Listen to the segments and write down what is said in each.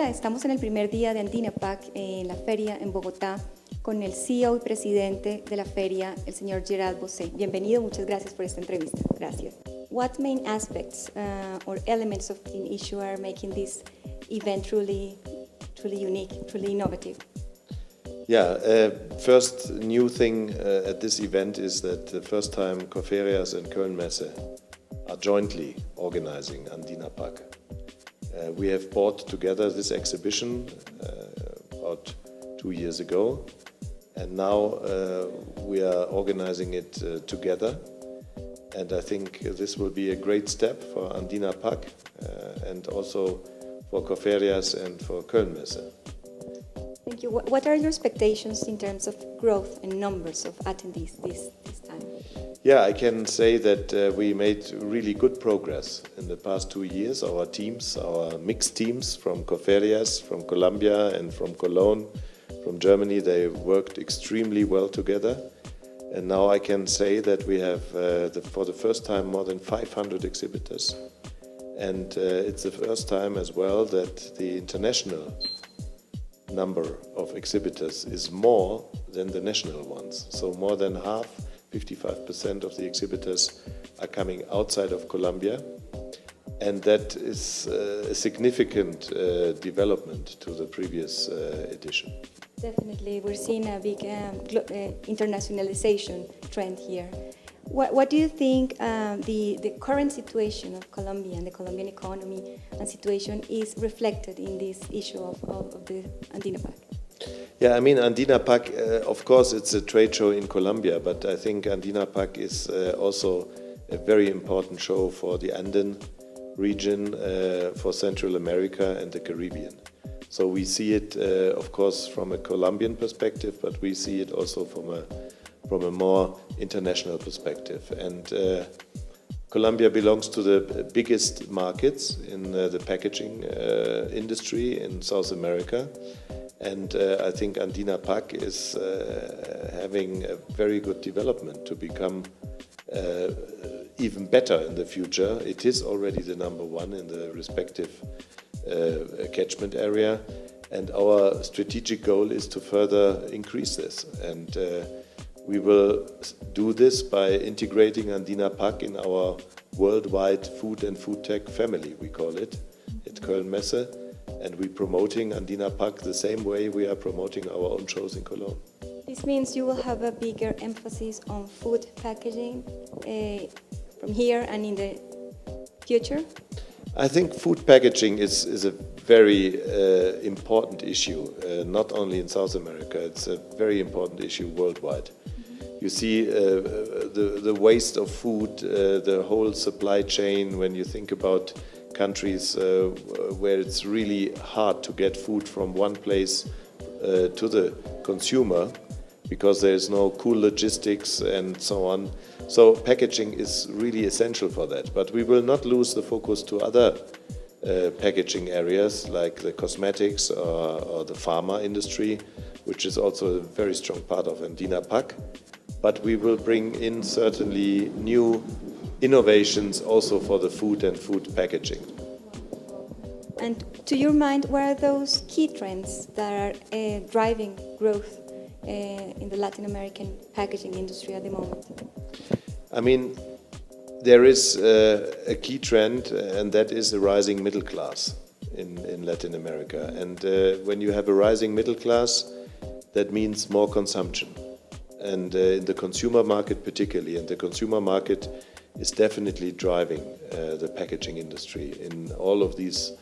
estamos en el primer día de AndinaPac en la feria en Bogotá con el CEO y presidente de la feria, el señor Gerard Bosé. Bienvenido, muchas gracias por esta entrevista. Gracias. What main aspects uh, or elements of the issue are making this event truly, truly unique, truly innovative? Yeah, uh, first new thing uh, at this event is that the first time Coferias and Kölnmesse are jointly organizing Andina Pack. Uh, we have brought together this exhibition uh, about two years ago and now uh, we are organizing it uh, together and I think this will be a great step for Andina Pack and also for Corferias and for Koelnmesse. Thank you. What are your expectations in terms of growth and numbers of attendees this, this time? Yeah, I can say that uh, we made really good progress in the past two years. Our teams, our mixed teams from Corferias, from Colombia and from Cologne, from Germany, they worked extremely well together. And now I can say that we have, uh, the, for the first time, more than 500 exhibitors. And uh, it's the first time as well that the international number of exhibitors is more than the national ones. So more than half, 55% of the exhibitors are coming outside of Colombia. And that is uh, a significant uh, development to the previous uh, edition. Definitely, we're seeing a big um, uh, internationalization trend here. What, what do you think um, the, the current situation of Colombia and the Colombian economy and situation is reflected in this issue of, of, of the Andina Pack? Yeah, I mean, Andina Pack, uh, of course, it's a trade show in Colombia, but I think Andina Pack is uh, also a very important show for the Andean region, uh, for Central America and the Caribbean. So we see it, uh, of course, from a Colombian perspective, but we see it also from a from a more international perspective. And uh, Colombia belongs to the biggest markets in uh, the packaging industry in South America. And uh, I think Andina Pack is uh, having a very good development to become even better in the future. It is already the number one in the respective uh, catchment area. And our strategic goal is to further increase this. And uh, we will do this by integrating Andina Pack in our worldwide food and food tech family, we call it, at Koelnmesse. And we're promoting Andina Pack the same way we are promoting our own shows in Cologne. This means you will have a bigger emphasis on food packaging uh, from here and in the future? I think food packaging is, is a very uh, important issue, uh, not only in South America, it's a very important issue worldwide. You see uh, the, the waste of food, uh, the whole supply chain, when you think about countries uh, where it's really hard to get food from one place uh, to the consumer, because there is no cool logistics and so on. So packaging is really essential for that. But we will not lose the focus to other uh, packaging areas like the cosmetics or, or, the pharma industry, which is also a very strong part of Andina Pack. But we will bring in certainly new innovations also for the food and food packaging. And to your mind, what are those key trends that are uh, driving growth uh, in the Latin American packaging industry at the moment? I mean, there is uh, a key trend, uh, and that is the rising middle class in, in Latin America. And uh, when you have a rising middle class, that means more consumption. And uh, in the consumer market particularly, and the consumer market is definitely driving uh, the packaging industry in all of these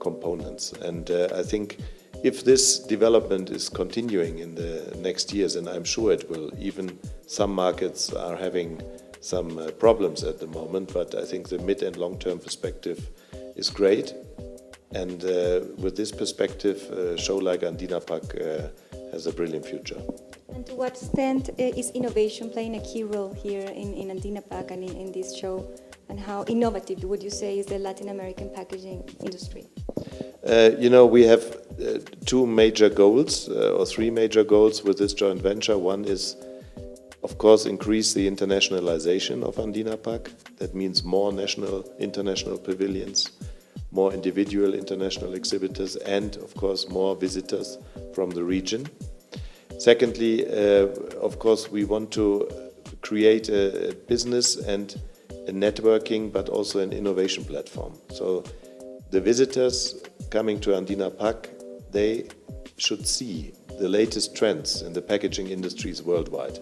components. And I think if this development is continuing in the next years, and I'm sure it will, even some markets are having some uh, problems at the moment, but I think the mid and long-term perspective is great. And uh, with this perspective, a show like Andina Pack uh, has a brilliant future. And to what extent uh, is innovation playing a key role here in, in Andina Pack and in, in this show? And how innovative would you say is the Latin American packaging industry? Uh, you know, we have uh, two major goals, uh, or three major goals with this joint venture. One is, of course, increase the internationalization of Andina Pack. That means more national, international pavilions, more individual international exhibitors and, of course, more visitors from the region. Secondly, uh, of course, we want to create a, business and a networking, but also an innovation platform. So the visitors coming to Andina Pack, they should see the latest trends in the packaging industries worldwide.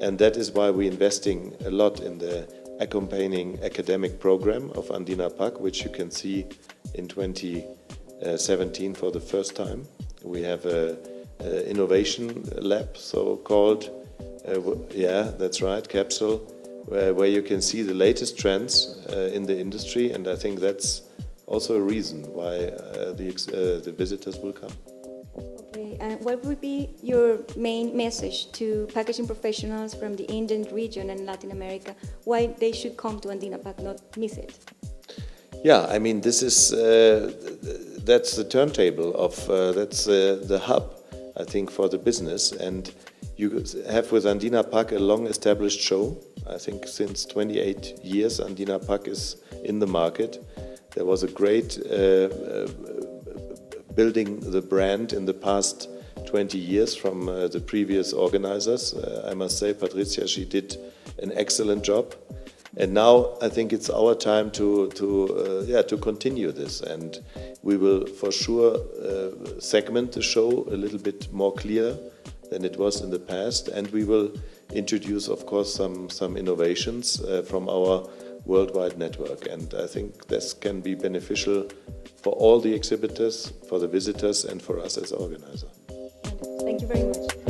And that is why we're investing a lot in the accompanying academic program of Andina Pack, which you can see in 2017 for the first time. We have a innovation lab, so called, uh, yeah, that's right, capsule, where, where, you can see the latest trends uh, in the industry, and I think that's also a reason why uh, the, uh, the visitors will come. Okay, and what would be your main message to packaging professionals from the Andean region and Latin America, why they should come to Andina Pack, not miss it? Yeah, I mean, this is, uh, that's the turntable of, uh, that's uh, the hub, I think, for the business. And you have with Andina Pack a long established show. I think since 28 years, Andina Pack is in the market. There was a great uh, uh, building the brand in the past 20 years from uh, the previous organizers. I must say, Patricia, she did an excellent job. And now I think it's our time to, to, uh, yeah, to continue this. And we will for sure uh, segment the show a little bit more clear than it was in the past. And we will introduce, of course, some, some innovations uh, from our worldwide network. And I think this can be beneficial for all the exhibitors, for the visitors, and for us as organizer. Thank you very much.